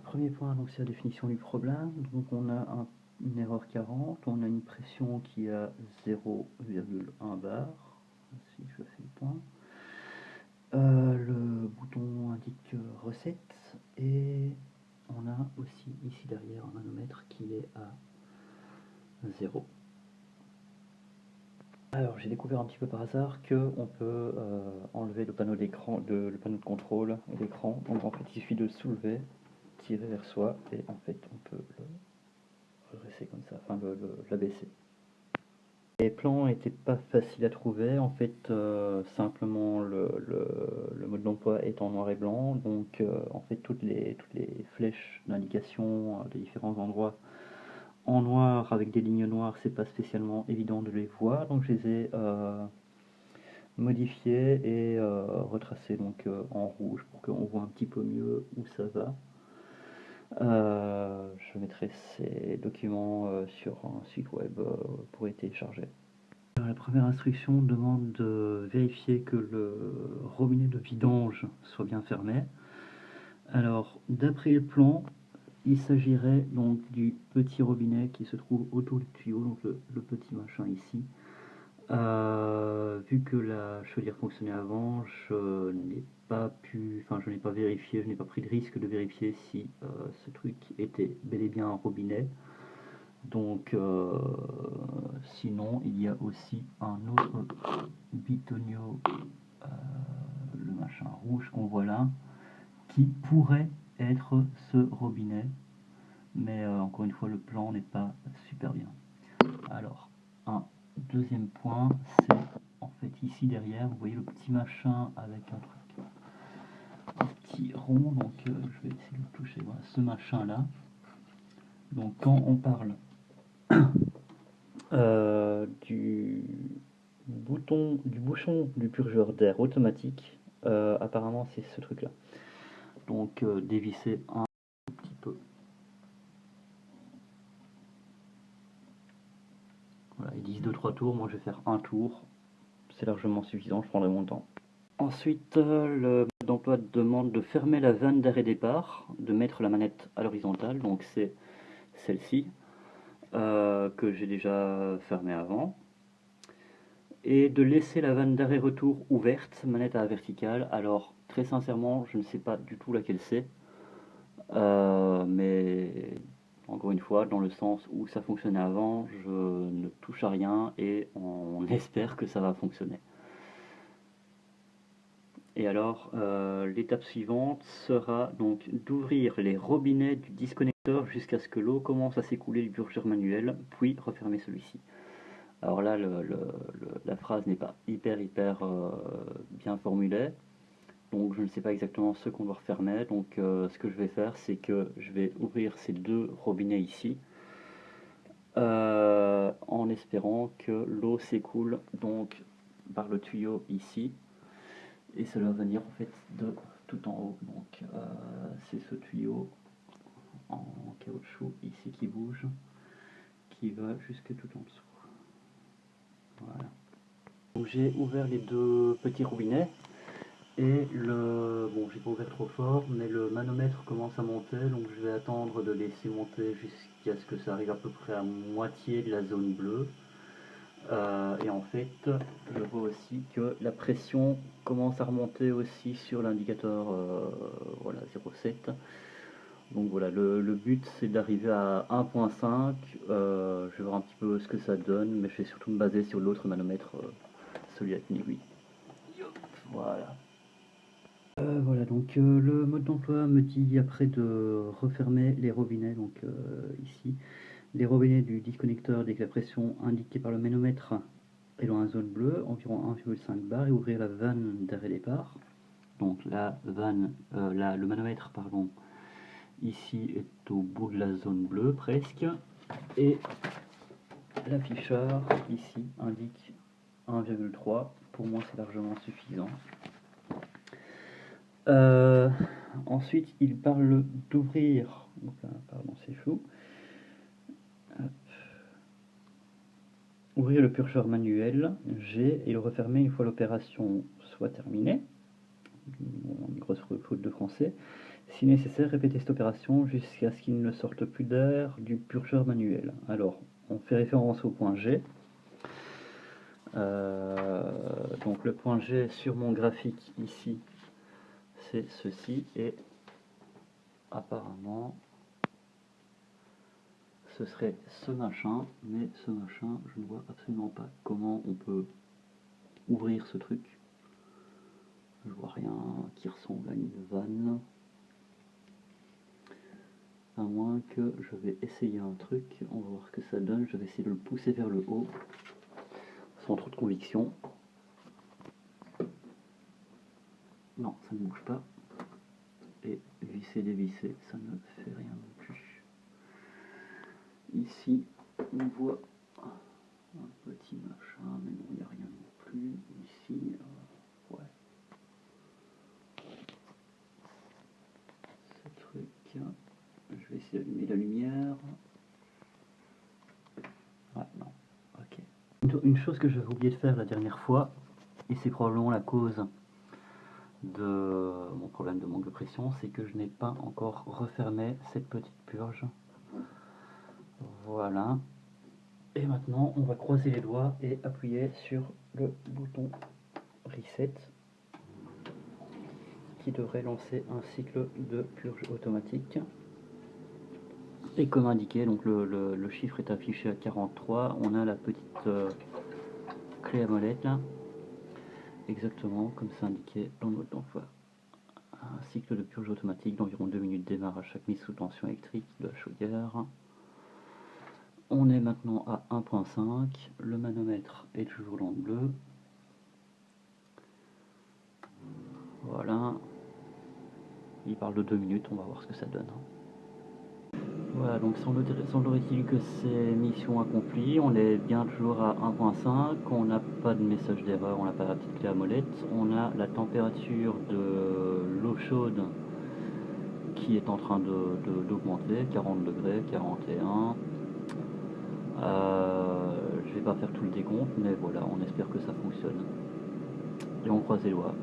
premier point, c'est la définition du problème. Donc on a une erreur 40, on a une pression qui à 0,1 bar, si je fais le point. Euh, le bouton indique recette et on a aussi ici derrière un manomètre qui est à 0. Alors j'ai découvert un petit peu par hasard qu'on peut euh, enlever le panneau d'écran, le panneau de contrôle et l'écran. Donc en fait il suffit de soulever, vers soi et en fait on peut le redresser comme ça, enfin l'abaisser. Les plans n'étaient pas faciles à trouver, en fait euh, simplement le, mode d'emploi est en noir et blanc, donc euh, en fait toutes les, toutes les flèches d'indication des différents endroits en noir avec des lignes noires, c'est pas spécialement évident de les voir, donc je les ai euh, et euh, donc euh, en rouge pour qu'on voit un petit peu mieux où ça va. Je mettrai ces documents sur un site web pour les télécharger. la première instruction demande de vérifier que le robinet de vidange soit bien fermé. Alors, d'après le plan, il s'agirait donc du petit robinet qui se trouve autour du tuyau, donc le, petit machin ici. Euh, vu que la chaudière fonctionnait avant, je n'ai pas pu, enfin je n'ai pas vérifié, je n'ai pas pris de risque de vérifier si euh, ce truc était bel et bien un robinet. Donc euh, sinon il y a aussi un autre bitonio, le machin rouge qu'on voit là, qui pourrait être ce robinet. Mais encore une fois, le plan n'est pas super bien. Alors, un deuxième point, c'est en fait ici derrière, vous voyez le petit machin avec un truc, un petit rond. Donc, euh, je vais essayer de le toucher. Voilà, ce machin là. Donc, quand on parle euh, du bouton, du bouchon du purgeur d'air automatique, apparemment c'est ce truc là donc euh, dévisser un petit peu. Ils disent 2-3 tours, moi je vais faire un tour, c'est largement suffisant, je prendrai mon temps. Ensuite, euh, le mode d'emploi demande de fermer la vanne d'arrêt départ, de mettre la manette à l'horizontale, donc c'est celle-ci, euh, que j'ai déjà fermée avant, et de laisser la vanne d'arrêt retour ouverte, manette à la verticale. Alors, Très sincèrement, je ne sais pas du tout laquelle c'est. Euh, mais encore une fois, dans le sens où ça fonctionnait avant, je ne touche à rien et on espère que ça va fonctionner. Et alors, euh, l'étape suivante sera donc d'ouvrir les robinets du disconnecteur jusqu'à ce que l'eau commence à s'écouler du purgeur manuel, puis refermer celui-ci. Alors là, la phrase n'est pas hyper hyper euh, bien formulée, donc je ne sais pas exactement ce qu'on doit refermer. Donc euh, ce que je vais faire, c'est que je vais ouvrir ces deux robinets ici. Euh, en espérant que l'eau s'écoule donc par le tuyau ici. Et ça va venir en fait de tout en haut. Donc euh, c'est ce tuyau en caoutchouc ici qui bouge, qui va jusque tout en dessous. Voilà. Donc j'ai ouvert les deux petits robinets. Et le, bon j'ai pas ouvert trop fort, mais le manomètre commence à monter, donc je vais attendre de laisser monter jusqu'à ce que ça arrive à peu près à moitié de la zone bleue. Euh, et en fait, je vois aussi que la pression commence à remonter aussi sur l'indicateur euh, voilà, 0,7. Donc voilà, le, but c'est d'arriver à 1.5. Euh, je vais voir un petit peu ce que ça donne, mais je vais surtout me baser sur l'autre manomètre, celui une aiguille. Voilà. Euh, euh, le mode d'emploi me dit après de refermer les robinets, donc euh, ici, les robinets du disconnecteur dès que la pression indiquée par le ménomètre est dans la zone bleue, environ 1,5 bar, et ouvrir la vanne d'arrêt départ. Donc la vanne, le manomètre, pardon, ici est au bout de la zone bleue presque, et l'afficheur ici indique 1,3, pour moi c'est largement suffisant. Euh, ensuite, il parle d'ouvrir. Pardon, c'est. Ouvrir le purgeur manuel G et le refermer une fois l'opération soit terminée. Une grosse faute de français. Si nécessaire, répétez cette opération jusqu'à ce qu'il ne sorte plus d'air du purgeur manuel. Alors, on fait référence au point G. Euh, donc le point G sur mon graphique ici, c'est ceci. Et apparemment, ce serait ce machin. Mais ce machin, je ne vois absolument pas comment on peut ouvrir ce truc. Je vois rien qui ressemble à une vanne à moins que je vais essayer un truc, on va voir ce que ça donne, je vais essayer de le pousser vers le haut, sans trop de conviction. Non, ça ne bouge pas. Et visser, dévisser, ça ne fait rien non plus. Ici, on voit un petit machin, mais non, il n'y a rien non plus. Ici, euh, ouais. Ce truc, je vais essayer d'allumer la lumière. Ouais, non, ok. Une chose que j'avais oublié de faire la dernière fois, et c'est probablement la cause de mon problème de manque de pression, c'est que je n'ai pas encore refermé cette petite purge. Voilà. Et maintenant, on va croiser les doigts et appuyer sur le bouton Reset qui devrait lancer un cycle de purge automatique. Et comme indiqué, donc le, chiffre est affiché à 43. On a la petite euh, clé à molette là. Exactement comme c'est indiqué dans le mode. Un cycle de purge automatique d'environ 2 minutes démarre à chaque mise sous tension électrique de la chaudière. On est maintenant à 1.5. Le manomètre est toujours dans le bleu. Voilà. Il parle de 2 minutes, on va voir ce que ça donne. Voilà, donc semblerait-il que c'est mission accomplie, on est bien toujours à 1.5, on n'a pas de message d'erreur, on n'a pas la petite clé à molette, on a la température de l'eau chaude qui est en train d'augmenter, 40 degrés, 41. Euh, je vais pas faire tout le décompte, mais voilà, on espère que ça fonctionne. Et on croise les doigts.